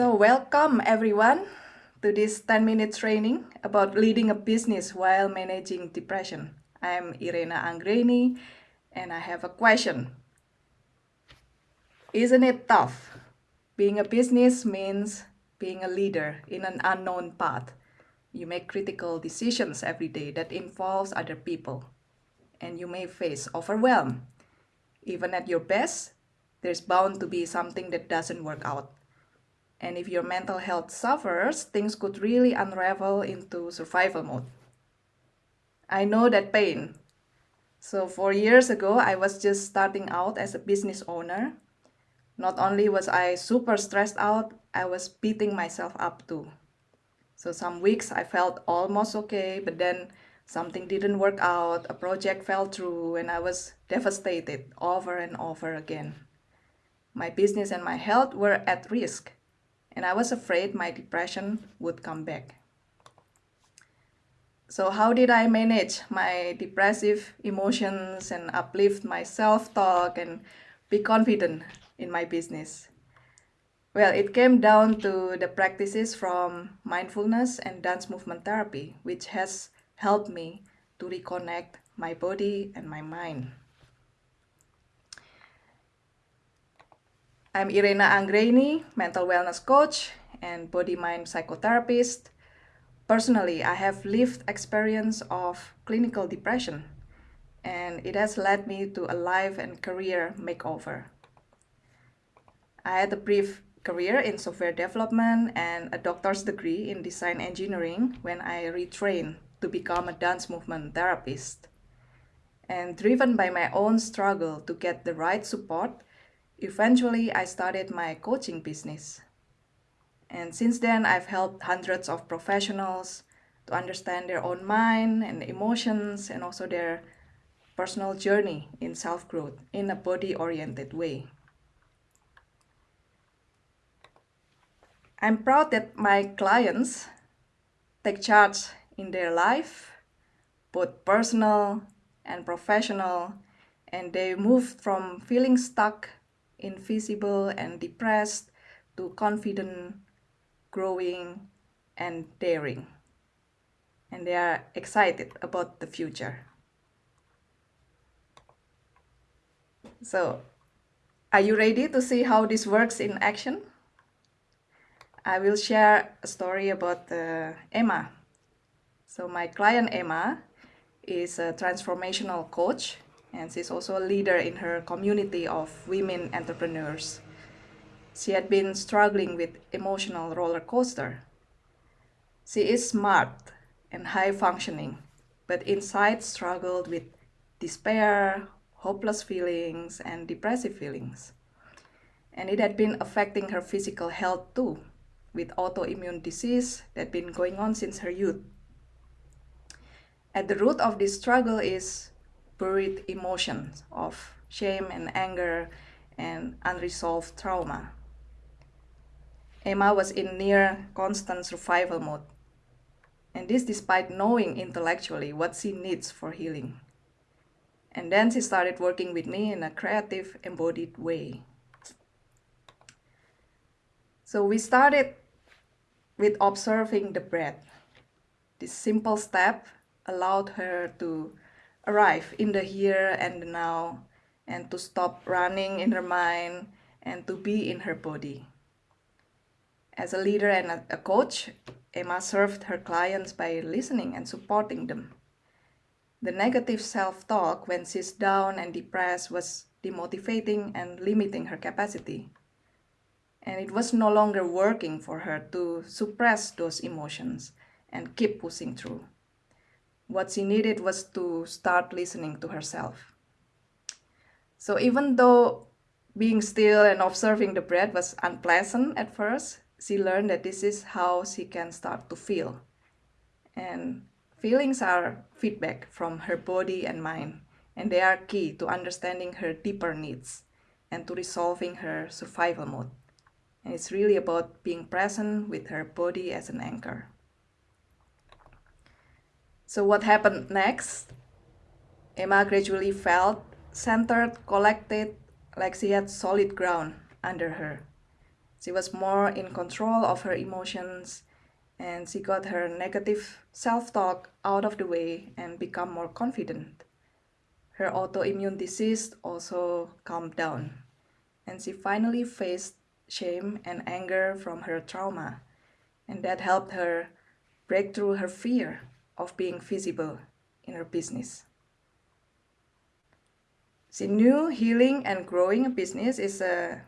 So welcome everyone to this 10 minute training about leading a business while managing depression. I'm Irena Anggreni and I have a question. Isn't it tough? Being a business means being a leader in an unknown path. You make critical decisions every day that involves other people and you may face overwhelm. Even at your best, there's bound to be something that doesn't work out. And if your mental health suffers, things could really unravel into survival mode. I know that pain. So four years ago, I was just starting out as a business owner. Not only was I super stressed out, I was beating myself up too. So some weeks I felt almost okay, but then something didn't work out, a project fell through, and I was devastated over and over again. My business and my health were at risk and I was afraid my depression would come back. So how did I manage my depressive emotions and uplift my self-talk and be confident in my business? Well, it came down to the practices from mindfulness and dance movement therapy, which has helped me to reconnect my body and my mind. I'm Irena Anggreni, mental wellness coach and body-mind psychotherapist. Personally, I have lived experience of clinical depression and it has led me to a life and career makeover. I had a brief career in software development and a doctor's degree in design engineering when I retrained to become a dance movement therapist. And driven by my own struggle to get the right support Eventually, I started my coaching business. And since then, I've helped hundreds of professionals to understand their own mind and emotions and also their personal journey in self-growth in a body-oriented way. I'm proud that my clients take charge in their life, both personal and professional, and they move from feeling stuck invisible and depressed to confident, growing, and daring. And they are excited about the future. So, are you ready to see how this works in action? I will share a story about uh, Emma. So my client Emma is a transformational coach and she's also a leader in her community of women entrepreneurs. She had been struggling with emotional roller coaster. She is smart and high functioning, but inside struggled with despair, hopeless feelings, and depressive feelings. And it had been affecting her physical health too, with autoimmune disease that had been going on since her youth. At the root of this struggle is buried emotions of shame and anger and unresolved trauma. Emma was in near constant survival mode, and this despite knowing intellectually what she needs for healing. And then she started working with me in a creative, embodied way. So we started with observing the breath. This simple step allowed her to arrive in the here and now and to stop running in her mind and to be in her body. As a leader and a, coach, Emma served her clients by listening and supporting them. The negative self-talk when she's down and depressed was demotivating and limiting her capacity. And it was no longer working for her to suppress those emotions and keep pushing through. What she needed was to start listening to herself. So even though being still and observing the breath was unpleasant at first, she learned that this is how she can start to feel. And feelings are feedback from her body and mind, and they are key to understanding her deeper needs and to resolving her survival mode. And it's really about being present with her body as an anchor. So what happened next? Emma gradually felt centered, collected, like she had solid ground under her. She was more in control of her emotions and she got her negative self-talk out of the way and become more confident. Her autoimmune disease also calmed down and she finally faced shame and anger from her trauma and that helped her break through her fear of being visible in her business. The new healing and growing a business is a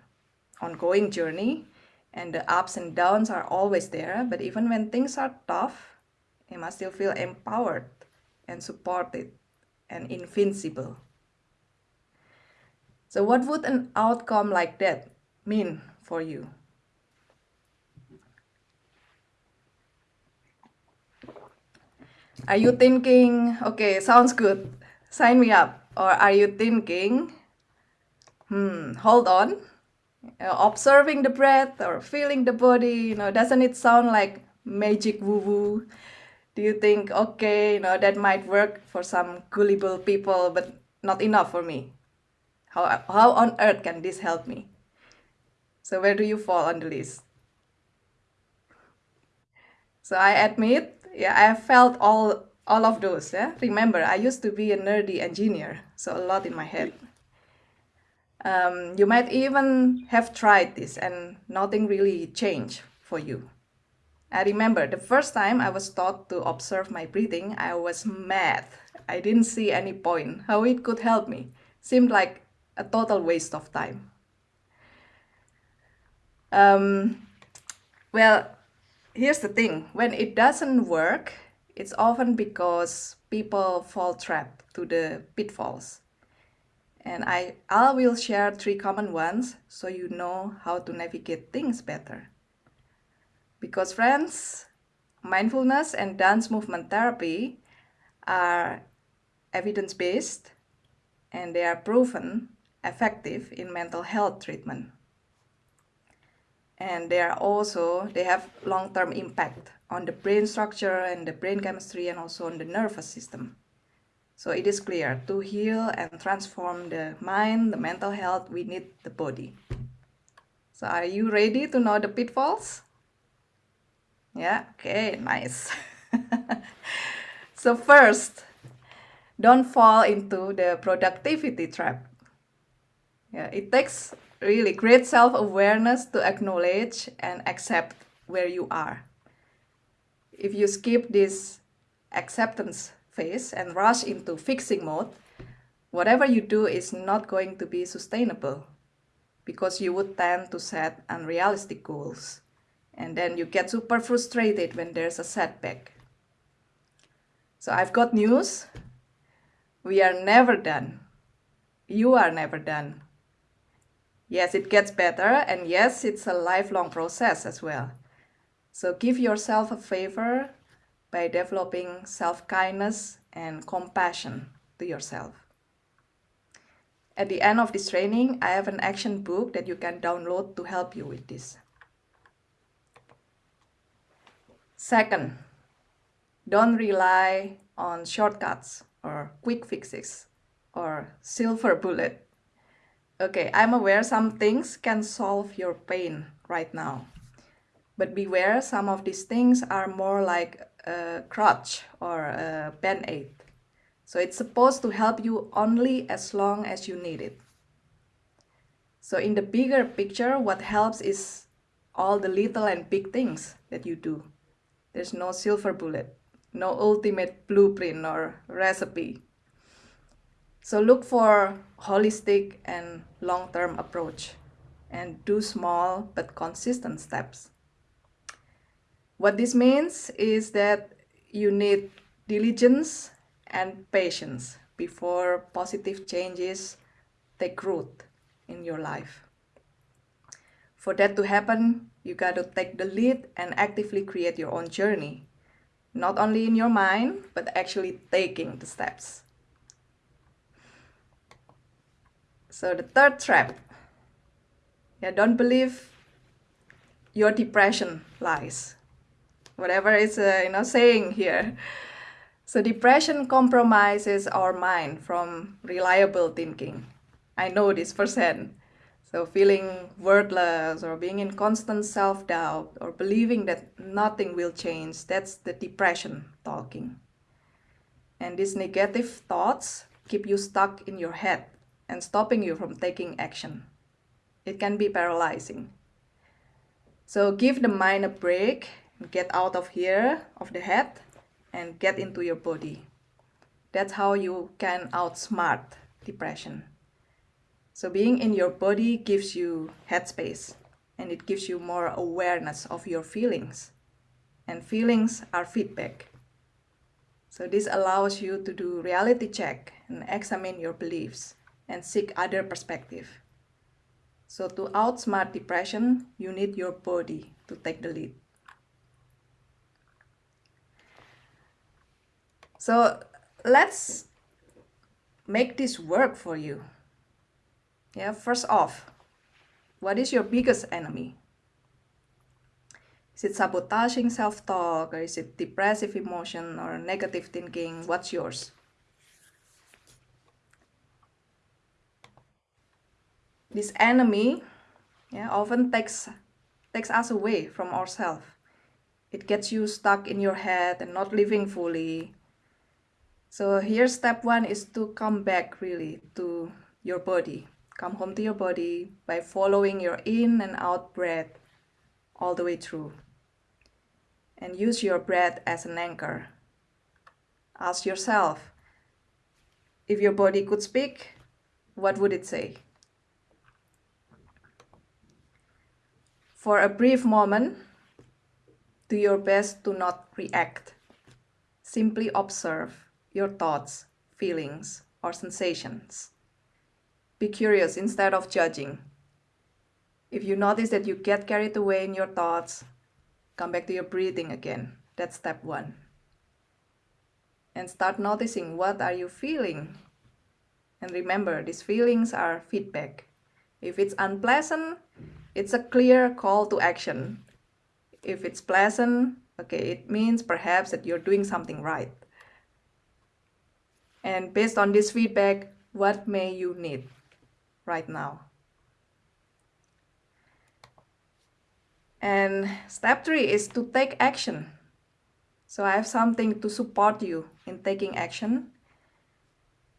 ongoing journey and the ups and downs are always there, but even when things are tough, you must still feel empowered and supported and invincible. So what would an outcome like that mean for you? Are you thinking, okay, sounds good, sign me up? Or are you thinking, hmm, hold on, observing the breath or feeling the body, you know, doesn't it sound like magic woo-woo? Do you think, okay, you know, that might work for some gullible people, but not enough for me? How, how on earth can this help me? So where do you fall on the list? So I admit yeah, I felt all all of those. Yeah, remember I used to be a nerdy engineer, so a lot in my head. Um, you might even have tried this and nothing really changed for you. I remember the first time I was taught to observe my breathing, I was mad. I didn't see any point how it could help me. Seemed like a total waste of time. Um, well, here's the thing, when it doesn't work, it's often because people fall trapped to the pitfalls. And I, I will share three common ones so you know how to navigate things better. Because friends, mindfulness and dance movement therapy are evidence-based and they are proven effective in mental health treatment and they are also they have long-term impact on the brain structure and the brain chemistry and also on the nervous system. So it is clear to heal and transform the mind the mental health we need the body. So are you ready to know the pitfalls? Yeah okay nice. So first don't fall into the productivity trap. Yeah it takes really great self-awareness to acknowledge and accept where you are. If you skip this acceptance phase and rush into fixing mode, whatever you do is not going to be sustainable because you would tend to set unrealistic goals. And then you get super frustrated when there's a setback. So I've got news. We are never done. You are never done. Yes, it gets better, and yes, it's a lifelong process as well. So give yourself a favor by developing self-kindness and compassion to yourself. At the end of this training, I have an action book that you can download to help you with this. Second, don't rely on shortcuts or quick fixes or silver bullet Okay, I'm aware some things can solve your pain right now. But beware, some of these things are more like a crutch or a band-aid. So it's supposed to help you only as long as you need it. So in the bigger picture, what helps is all the little and big things that you do. There's no silver bullet, no ultimate blueprint or recipe. So look for holistic and long-term approach and do small but consistent steps. What this means is that you need diligence and patience before positive changes take root in your life. For that to happen, you got to take the lead and actively create your own journey. Not only in your mind, but actually taking the steps. So the third trap, yeah, don't believe your depression lies. Whatever is uh, you know saying here. So depression compromises our mind from reliable thinking. I know this firsthand. So feeling worthless or being in constant self-doubt or believing that nothing will change, that's the depression talking. And these negative thoughts keep you stuck in your head and stopping you from taking action. It can be paralyzing. So give the mind a break, get out of here, of the head, and get into your body. That's how you can outsmart depression. So being in your body gives you headspace and it gives you more awareness of your feelings. And feelings are feedback. So this allows you to do reality check and examine your beliefs and seek other perspective. So to outsmart depression, you need your body to take the lead. So let's make this work for you. Yeah, first off, what is your biggest enemy? Is it sabotaging self-talk or is it depressive emotion or negative thinking? What's yours? This enemy yeah, often takes, takes us away from ourselves. It gets you stuck in your head and not living fully. So here step one is to come back really to your body. Come home to your body by following your in and out breath all the way through. And use your breath as an anchor. Ask yourself, if your body could speak, what would it say? For a brief moment, do your best to not react. Simply observe your thoughts, feelings, or sensations. Be curious instead of judging. If you notice that you get carried away in your thoughts, come back to your breathing again. That's step one. And start noticing what are you feeling. And remember, these feelings are feedback. If it's unpleasant, it's a clear call to action. If it's pleasant, okay, it means perhaps that you're doing something right. And based on this feedback, what may you need? right now. And step three is to take action. So I have something to support you in taking action.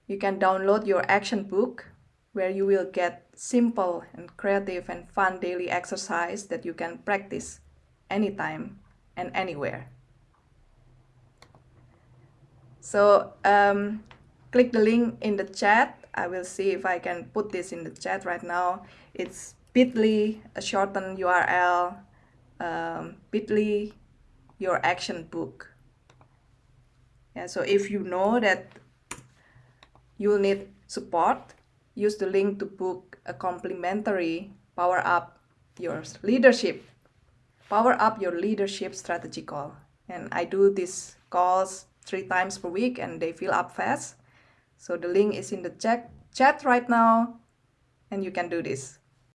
You can download your action book where you will get simple and creative and fun daily exercise that you can practice anytime and anywhere. So um, click the link in the chat I will see if I can put this in the chat right now. It's bit.ly, a shortened URL, um, bit.ly, your action book. Yeah, so if you know that you'll need support, use the link to book a complimentary Power Up Your Leadership, Power Up Your Leadership Strategy call. And I do these calls three times per week and they fill up fast. So the link is in the chat, chat right now and you can do this.